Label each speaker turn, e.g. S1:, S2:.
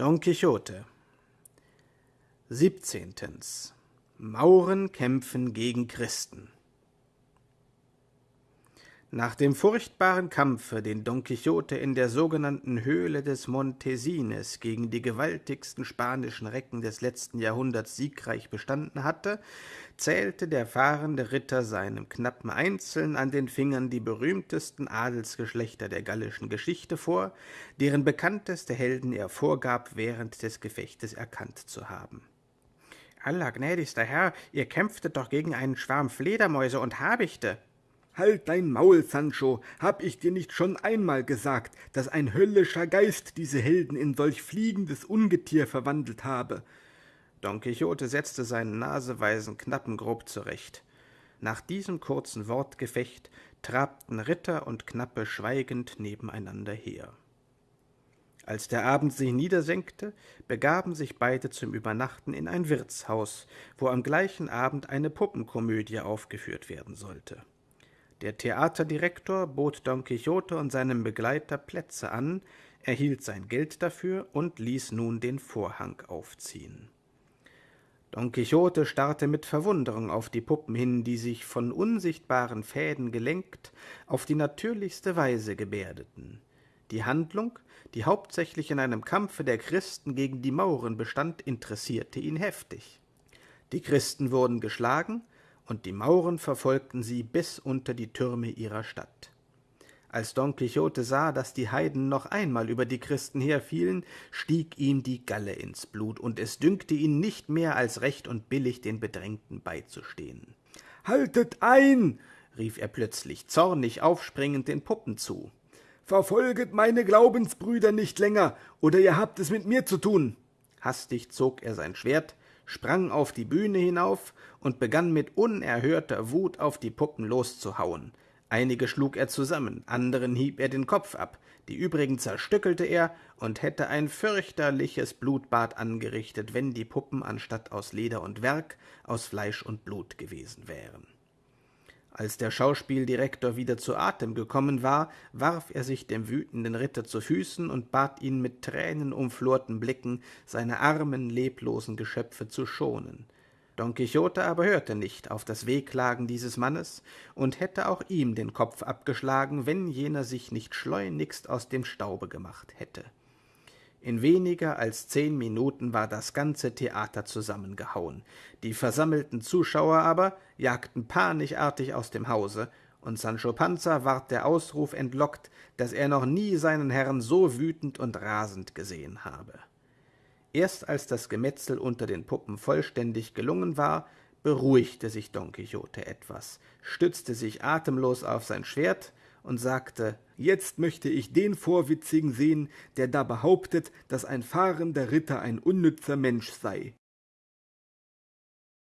S1: Don Quixote 17. Mauren kämpfen gegen Christen Nach dem furchtbaren Kampfe, den Don Quixote in der sogenannten Höhle des Montesines gegen die gewaltigsten spanischen Recken des letzten Jahrhunderts siegreich bestanden hatte, zählte der fahrende Ritter seinem Knappen einzeln an den Fingern die berühmtesten Adelsgeschlechter der gallischen Geschichte vor, deren bekannteste Helden er vorgab, während des Gefechtes erkannt zu haben.
S2: Allergnädigster Herr, ihr kämpftet doch gegen einen Schwarm Fledermäuse und Habichte.
S3: Halt dein Maul, Sancho, hab ich dir nicht schon einmal gesagt, dass ein höllischer Geist diese Helden in solch fliegendes Ungetier verwandelt habe?
S1: Don Quixote setzte seinen naseweisen Knappen grob zurecht. Nach diesem kurzen Wortgefecht trabten Ritter und Knappe schweigend nebeneinander her. Als der Abend sich niedersenkte, begaben sich beide zum Übernachten in ein Wirtshaus, wo am gleichen Abend eine Puppenkomödie aufgeführt werden sollte. Der Theaterdirektor bot Don Quixote und seinem Begleiter Plätze an, erhielt sein Geld dafür und ließ nun den Vorhang aufziehen. Don Quixote starrte mit Verwunderung auf die Puppen hin, die sich von unsichtbaren Fäden gelenkt auf die natürlichste Weise gebärdeten. Die Handlung, die hauptsächlich in einem Kampfe der Christen gegen die Mauren bestand, interessierte ihn heftig. Die Christen wurden geschlagen, und die Mauren verfolgten sie bis unter die Türme ihrer Stadt. Als Don Quixote sah, dass die Heiden noch einmal über die Christen herfielen, stieg ihm die Galle ins Blut, und es dünkte ihn nicht mehr als recht und billig, den Bedrängten beizustehen.
S3: Haltet ein!
S1: rief er plötzlich, zornig aufspringend den Puppen zu.
S3: Verfolget meine Glaubensbrüder nicht länger, oder ihr habt es mit mir zu tun.
S1: Hastig zog er sein Schwert, sprang auf die Bühne hinauf und begann mit unerhörter Wut auf die Puppen loszuhauen. Einige schlug er zusammen, anderen hieb er den Kopf ab, die übrigen zerstückelte er und hätte ein fürchterliches Blutbad angerichtet, wenn die Puppen anstatt aus Leder und Werk aus Fleisch und Blut gewesen wären. Als der Schauspieldirektor wieder zu Atem gekommen war, warf er sich dem wütenden Ritter zu Füßen und bat ihn mit tränenumflorten Blicken, seine armen, leblosen Geschöpfe zu schonen. Don Quixote aber hörte nicht auf das Wehklagen dieses Mannes und hätte auch ihm den Kopf abgeschlagen, wenn jener sich nicht schleunigst aus dem Staube gemacht hätte. In weniger als zehn Minuten war das ganze Theater zusammengehauen. Die versammelten Zuschauer aber jagten panischartig aus dem Hause, und Sancho Panza ward der Ausruf entlockt, dass er noch nie seinen Herrn so wütend und rasend gesehen habe. Erst als das Gemetzel unter den Puppen vollständig gelungen war, beruhigte sich Don Quixote etwas, stützte sich atemlos auf sein Schwert und sagte Jetzt möchte ich den Vorwitzigen sehen, der da behauptet, dass ein fahrender Ritter ein unnützer Mensch sei.